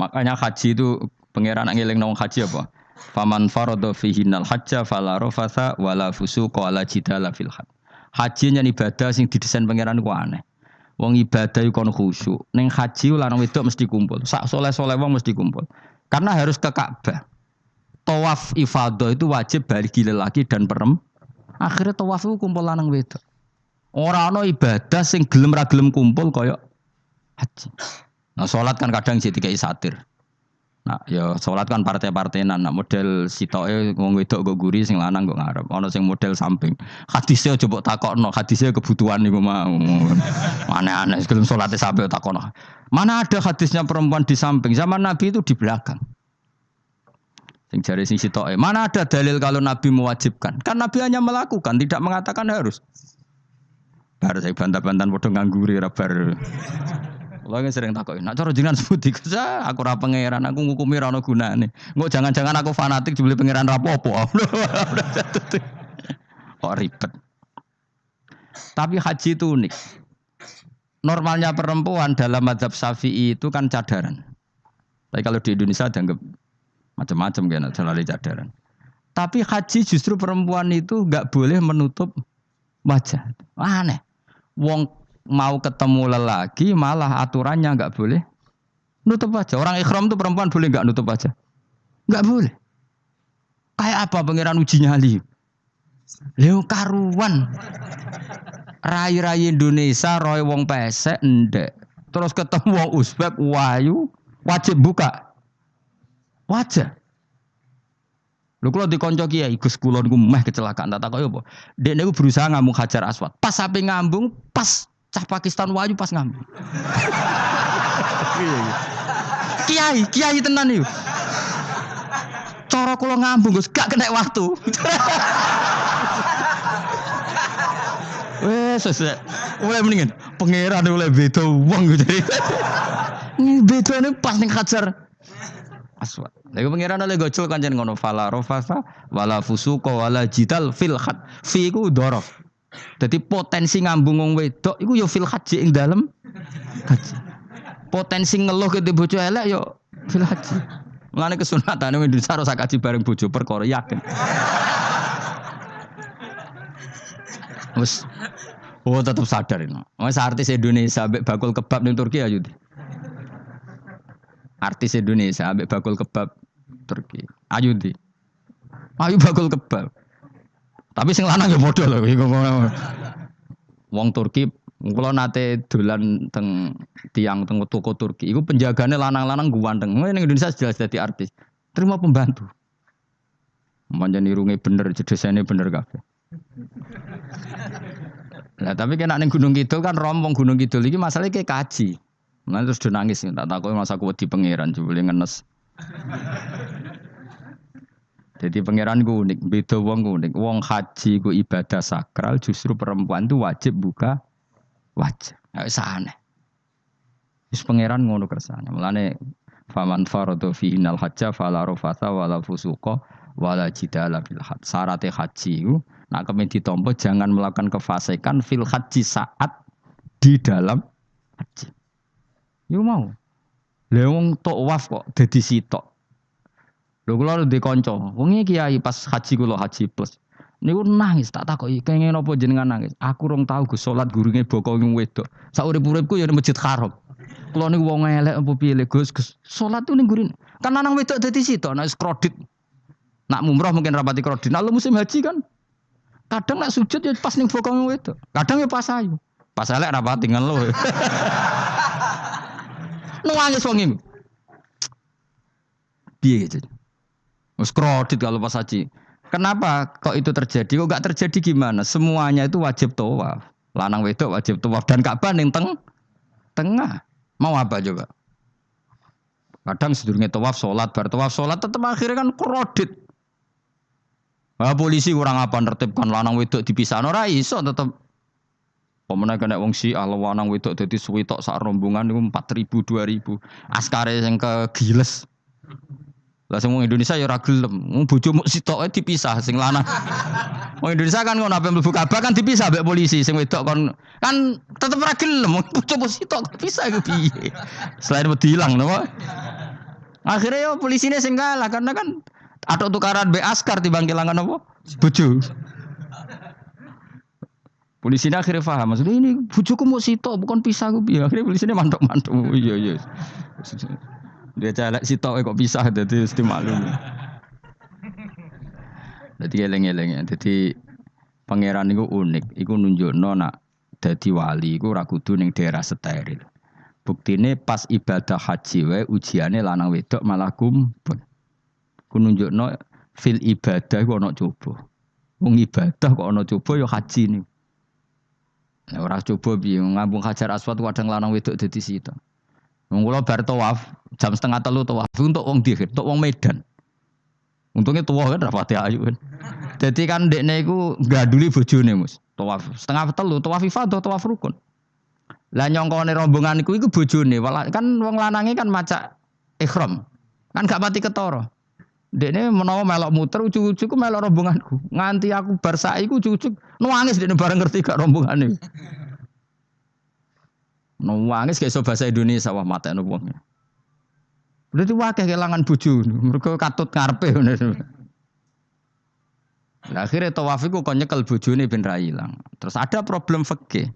Makanya haji itu pangeran ngiling nong haji apa? Faman farada fihinal hajja fala rafatha wala fusuqa wala jidala fil hajj. Haji nya ibadah sing didesain pangeran ku aneh. Wong ibadah iku kon khusyuk. Ning haji lanang wedok mesti kumpul. Sak soleh-soleh wong mesti kumpul. Karena harus ke Ka'bah. Tawaf ifadah itu wajib bagi lelaki dan perem. Akhirnya tawaf itu kumpul lanang wedok. Orang no ibadah sing gelem ra gelem kumpul kaya haji. Nah sholat kan kadang jadi kayak satir. Nah, ya sholat kan partai-partainan. Nah, model sitoke wong wedok go guri sing lanang go ngarep. Ana sing model samping. Hadisnya coba takokno, hadisnya kebutuhan niku mau. Aneh-aneh sebelum sholatnya sampai takokno. Mana ada hadisnya perempuan di samping? Zaman Nabi itu di belakang. Sing jari sing sitoke. Mana ada dalil kalau Nabi mewajibkan? Kan Nabi hanya melakukan, tidak mengatakan harus. Baru saya bantah-bantahan bodoh ngangguri rabar. Kalau yang sering takut, nak cara jenengan sebuti kerja, aku ora pangeran, aku ngukumi rano guna nih. Nggak jangan-jangan aku fanatik dibeli pangeran rapopo. Kok ribet. Tapi haji itu unik. Normalnya perempuan dalam madhab syafi'i itu kan cadaran. Tapi kalau di Indonesia dianggap macam-macam kan, selalu cadaran. Tapi haji justru perempuan itu nggak boleh menutup wajah. Aneh. Wong mau ketemu lelaki malah aturannya nggak boleh nutup wajah. Orang ikhram tuh perempuan boleh nggak nutup wajah? Nggak boleh. Kayak apa pangeran uji nyali? Leo karuan. Rai-rai Indonesia roy wong pesek ndek. Terus ketemu wong Uzbek wayu wajib buka wajah. Lho kalau dikonco kiai Gus kula niku meh kecelakaan tak takoki apa? Dek niku berusaha ngambung Hajar Aswad. Pas sampai ngambung, pas cah Pakistan wayu pas ngambung. kiai, kiai tenan niku. Cara kula ngambung Gus gak kena waktu. Wes. Mulai mendingan pangeran mulai beda wong gitu. Beda nih pas ning Hajar Aswad. Lagi pangeran oleh gocul kan jangan ngono fala rofasa wala fusuko wala jidal fil khat. Fi iku dorof. Jadi potensi ngambung wong wedok iku yo fil haji ing dalem haji. Potensi ngeluh ke bojo elek yo fil haji. Mulane kesunatan Indonesia harus kaji bareng bojo perkara yakin. Wes Oh tetap sadar ini. Wes artis Indonesia bakul kebab ning Turki ayo. Artis Indonesia ambek bakul kebab Turki. Ayu di. Ayu bakul kebab. Tapi sing lanang ya bodoh loh. Wong Turki kalau nate dolan teng tiang teng toko Turki, itu penjaganya lanang-lanang ganteng. Ini Indonesia jelas jadi artis. Terima pembantu. Manjan irunge bener, jedesane bener kafe. Nah, tapi kena neng Gunung Kidul kan rombong Gunung Kidul iki masalahnya kayak kaji. Nah terus dia nangis, tak tahu masa aku di pangeran, coba ngenes. Jadi pangeran gue unik, beda wong unik. Wong haji gue ibadah sakral, justru perempuan itu wajib buka wajah. Nggak aneh. Terus pangeran ngono kersane. Mulane faman faradu fi innal hajja fala rafasa wala fusuqa wala fil. Syarat haji itu nak kemen ditompo jangan melakukan kefasikan fil haji saat di dalam haji. Yo mau. Lha wong tok waf kok dadi sitok. Lho kula ndek kanca, wong kiai pas haji kula haji plus. Niku nangis tak takoki, kenging napa jenengan nangis? Aku rong tau Gus salat gurunge boko ning wedok. Sak urip-uripku ya Masjid Haram. Kula niku wong elek apa piye Gus Gus. Salat tuh ning gurin. Kan lanang wedok dadi sitok nek kredit. Nak mumroh mungkin rapati kredit. Nah, musim haji kan kadang nak sujud ya pas ning boko ning wedok. Kadang ya pas ayu. Pas elek rapati ngeluh. Nangis wong iku. Piye gitu. Kredit kalau pas haji. Kenapa kok itu terjadi? Kok gak terjadi gimana? Semuanya itu wajib tawaf. Lanang wedok wajib tawaf dan Ka'bah ning teng tengah. Mau apa coba? Kadang sedurunge tawaf salat, bar tawaf salat tetep akhirnya kan kredit. Nah, polisi kurang apa nertibkan lanang wedok dipisah ora iso tetep Pemenang kena wong si ala lanang wedok dadi suwitok sak rombongan niku 4000 2000. Askare sing kegiles. Lah sing Indonesia ya ora gelem. Wong bojomu sitoke dipisah sing lanang. Wong Indonesia kan ngono ape mlebu Ka'bah kan dipisah mbek polisi sing wedok kon kan tetep ora gelem. Wong bojomu sitok dipisah iku piye? Selain wedi ilang napa? Akhirnya yo polisinya sing kalah karena kan atau tukaran be askar timbang kelangan apa? Bojo. Polisi ini akhirnya paham, maksudnya ini bujuku mau sito bukan pisah gue akhirnya polisi ini mantok mantok, oh, iya iya. Dia celek sito kok pisah, jadi mesti maklum. Jadi eleng eleng ya, jadi pangeran itu unik, itu nunjuk nona jadi wali, itu rakudu neng daerah steril. Bukti ini pas ibadah haji wae ujiannya lanang wedok malah kumpul. Ku nunjuk no fil ibadah kok ono coba. Wong ibadah kok ono coba yo haji nih. Nah, ora coba piye ngambung Hajar Aswad kadang lanang wedok dadi sita. Wong kula bar tawaf jam setengah telu tawaf untuk wong dihir, untuk wong Medan. Untungnya tua kan rapati ayu kan. Jadi kan dekne iku gaduli bojone Mus. Tawaf setengah telu tawaf ifadah tawaf rukun. Lah nyongkone rombongan iku iku bojone, kan wong lanange kan maca ikhram. Kan gak pati ketara. Dekne menawa melok muter ujuk-ujuk melok rombonganku. Nganti aku bar saiki ujuk-ujuk nangis dekne bareng ngerti gak rombongane. Nangis kayak iso bahasa Indonesia wah matekno wong. Berarti wakil kelangan bojo, mereka katut ngarepe Nah, akhirnya tawaf itu kok nyekel bojone ben ra ilang. Terus ada problem fikih.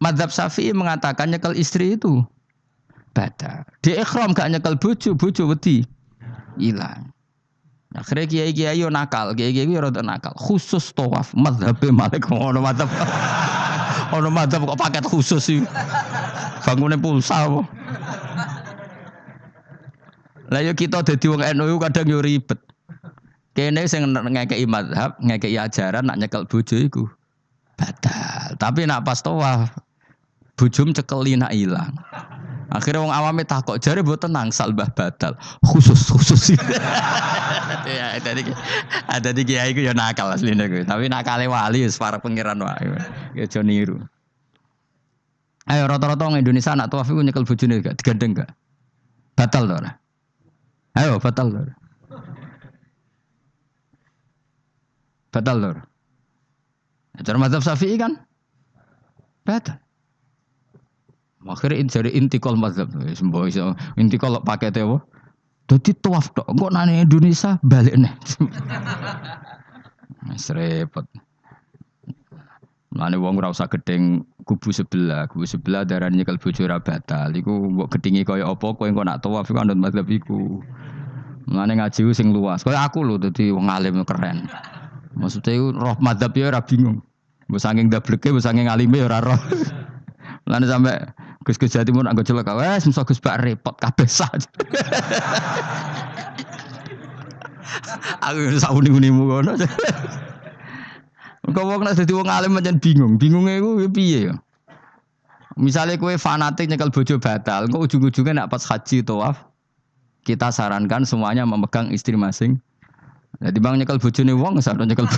Madzhab Syafi'i mengatakan nyekel istri itu bada. Di ikhram gak nyekel bojo wedi hilang. Akhirnya kiai kiai yo nakal, kiai kiai yo rada nakal. Khusus tawaf, madhab malik ono madhab. ono madhab kok paket khusus sih. Bangunnya pulsa apa? Lah yo kita dadi wong NU kadang yo ribet. Kene sing ngekeki madhab, ngekeki ajaran nak nyekel bojo iku batal. Tapi nak pas tawaf bojom cekeli nak ilang. Akhirnya wong awame takok jare mbok tenang salbah batal. Khusus khusus. ya tadi ada di kiai ku ya nakal asline. Tapi nakale wali wis para pangeran wae. Ya aja niru. Ayo rata-rata wong Indonesia anak tawaf iku nyekel bojone gak digandeng gak? Batal to ora? Ayo batal to. Batal to. Cara mazhab Syafi'i kan? Batal. Akhirnya jadi intikal mazhab. Semboh iso intikal paketnya apa? Jadi tuaf dok. Kok nanya Indonesia balik nih. Serepot. Lani wong ora usah gedeng kubu sebelah, kubu sebelah darah nyekel bojo ora batal. Iku mbok gedingi kaya apa kowe engko nak tawaf iku anut mazhab iku. Lani ngaji sing luas. Kaya aku lho dadi wong alim keren. Maksudnya roh mazhab ya ora bingung. Mbok saking dableke, mbok saking alime ya ora roh. Lani sampai Gus Gus Jawa Timur anggo celaka wes musa Gus Bak repot kabeh sah. Aku sak uni-unimu kono. Kau wong nek dadi wong alim pancen bingung. Bingungnya iku piye ya? Misalnya kue fanatik nyekel bojo batal, kok ujung-ujungnya nak pas haji tawaf, kita sarankan semuanya memegang istri masing. Jadi bang nyekel bojone wong, sadar nyekel.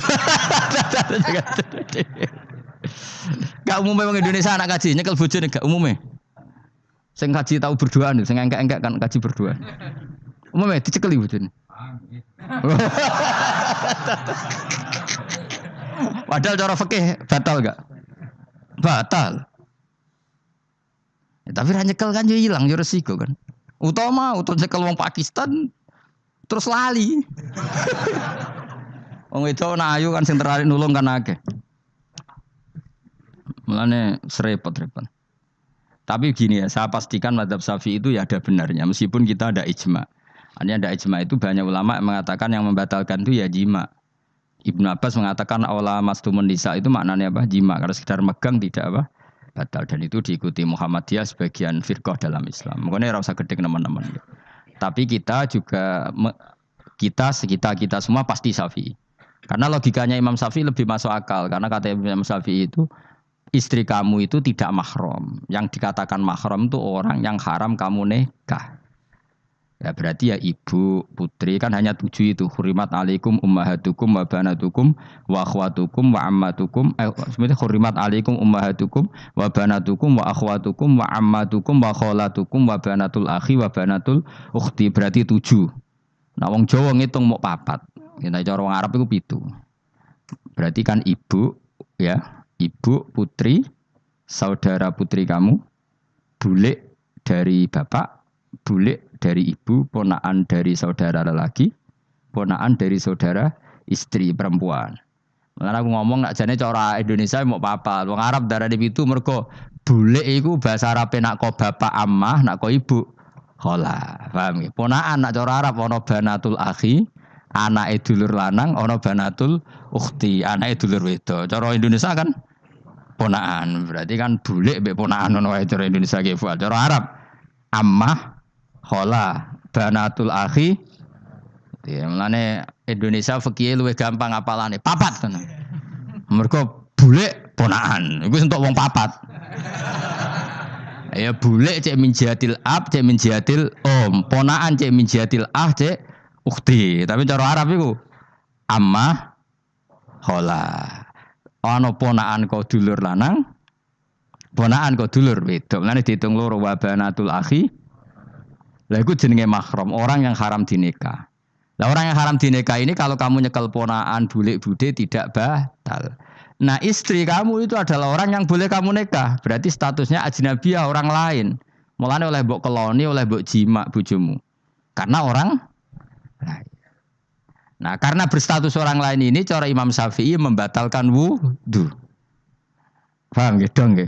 Gak umumnya orang Indonesia anak kaji nyekel bojone gak umumnya. Sing kaji tahu berdua nih, sing enggak-enggak kan kaji berdua. Umumnya dicekeli bojone. Padahal cara fikih batal gak? Batal. Ya, tapi ra nyekel kan yo hilang yo resiko kan. Utama utama nyekel wong Pakistan terus lali. Wong itu ayu kan sing nulung kan akeh. Mulane serepot-repot. Tapi gini ya, saya pastikan madhab safi itu ya ada benarnya, meskipun kita ada ijma. Hanya ada ijma itu banyak ulama yang mengatakan yang membatalkan itu ya jima. Ibnu Abbas mengatakan awla mastumun nisa itu maknanya apa? Jima. Kalau sekedar megang tidak apa? Batal. Dan itu diikuti Muhammadiyah sebagian firqah dalam Islam. Makanya rasa gede teman-teman. Tapi kita juga kita sekitar kita semua pasti safi. Karena logikanya Imam Syafi'i lebih masuk akal. Karena kata Imam Syafi'i itu istri kamu itu tidak mahram. Yang dikatakan mahram itu orang yang haram kamu nikah. Ya berarti ya ibu, putri kan hanya tujuh itu. Hurimat alaikum ummahatukum wa banatukum wa akhwatukum wa ammatukum. Eh, sebenarnya hurimat alaikum ummahatukum wa banatukum wa akhwatukum wa ammatukum wa kholatukum wa banatul akhi wa banatul ukhti. Berarti tujuh. Nah wong Jawa ngitung mau papat. Ya, cara wong Arab itu pitu. Berarti kan ibu ya ibu, putri, saudara putri kamu, bulik dari bapak, bulik dari ibu, ponaan dari saudara lelaki, ponaan dari saudara istri perempuan. Karena aku ngomong nak jane cara Indonesia mau papa, wong Arab darah di itu mergo bule iku bahasa Arab nak kok bapak amah, nak kok ibu khola. Paham? Ponaan nak cara Arab ana banatul akhi, anak dulur lanang, ana banatul ukhti, anak dulur wedok. Cara Indonesia kan ponaan. Berarti kan bule mbek ponaan ono cara Indonesia ge Cara Arab ammah, khola, banatul akhi. Ya, mulane Indonesia fikih luwih gampang apalane. Papat kan. Mergo bule ponaan. Iku entuk wong papat. ya bule cek minjatil ab, cek minjatil om. Ponaan cek minjatil ah, cek ukti. Tapi cara Arab iku ammah, khola. Ono ponaan kau dulur lanang, ponaan kau dulur wedok. Mulane dihitung loro wa banatul akhi. Lah iku jenenge mahram, orang yang haram dinikah. Lah orang yang haram dinikah ini kalau kamu nyekel ponaan bulik bude tidak batal. Nah istri kamu itu adalah orang yang boleh kamu nikah. Berarti statusnya ajnabiyah orang lain. Mulanya oleh bok keloni, oleh bok jima bujumu. Karena orang. Nah karena berstatus orang lain ini cara Imam Syafi'i membatalkan wudhu. Paham gitu dong